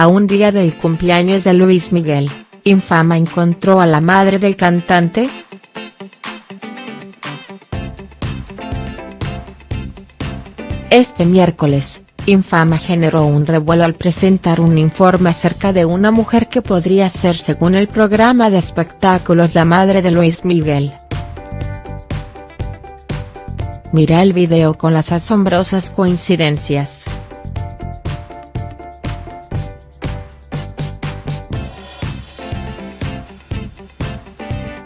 A un día del cumpleaños de Luis Miguel, Infama encontró a la madre del cantante, Este miércoles, Infama generó un revuelo al presentar un informe acerca de una mujer que podría ser según el programa de espectáculos la madre de Luis Miguel. Mira el video con las asombrosas coincidencias.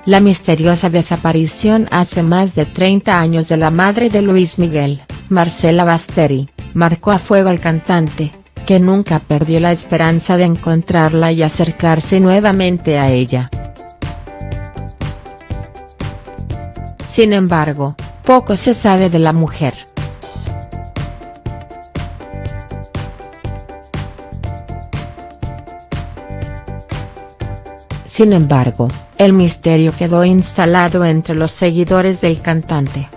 La misteriosa desaparición hace más de 30 años de la madre de Luis Miguel, Marcela Basteri, marcó a fuego al cantante, que nunca perdió la esperanza de encontrarla y acercarse nuevamente a ella. Sin embargo, poco se sabe de la mujer. Sin embargo, el misterio quedó instalado entre los seguidores del cantante.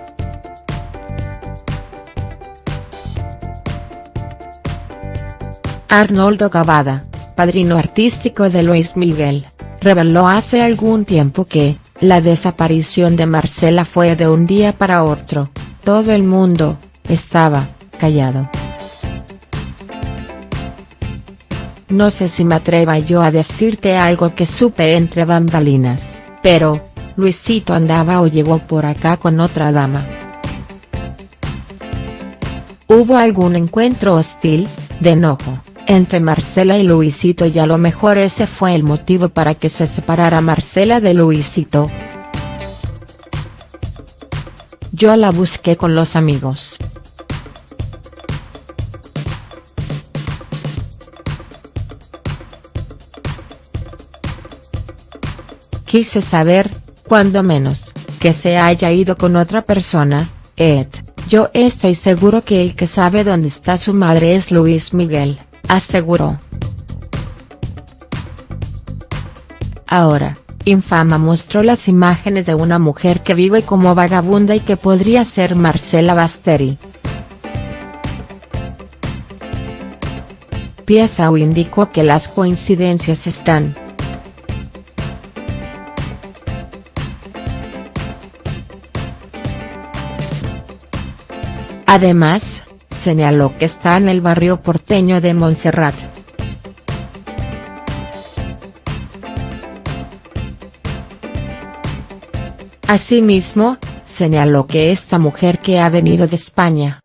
Arnoldo Cavada, padrino artístico de Luis Miguel, reveló hace algún tiempo que, la desaparición de Marcela fue de un día para otro, todo el mundo, estaba, callado. No sé si me atreva yo a decirte algo que supe entre bambalinas, pero, Luisito andaba o llegó por acá con otra dama. ¿Hubo algún encuentro hostil, de enojo? entre Marcela y Luisito y a lo mejor ese fue el motivo para que se separara Marcela de Luisito. Yo la busqué con los amigos. Quise saber, cuando menos, que se haya ido con otra persona, Ed, yo estoy seguro que el que sabe dónde está su madre es Luis Miguel aseguró. Ahora, Infama mostró las imágenes de una mujer que vive como vagabunda y que podría ser Marcela Basteri. Piesau indicó que las coincidencias están. Además, señaló que está en el barrio porteño de Montserrat. Asimismo, señaló que esta mujer que ha venido de España.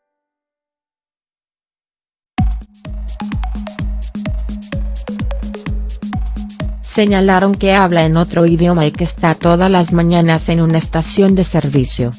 Señalaron que habla en otro idioma y que está todas las mañanas en una estación de servicio.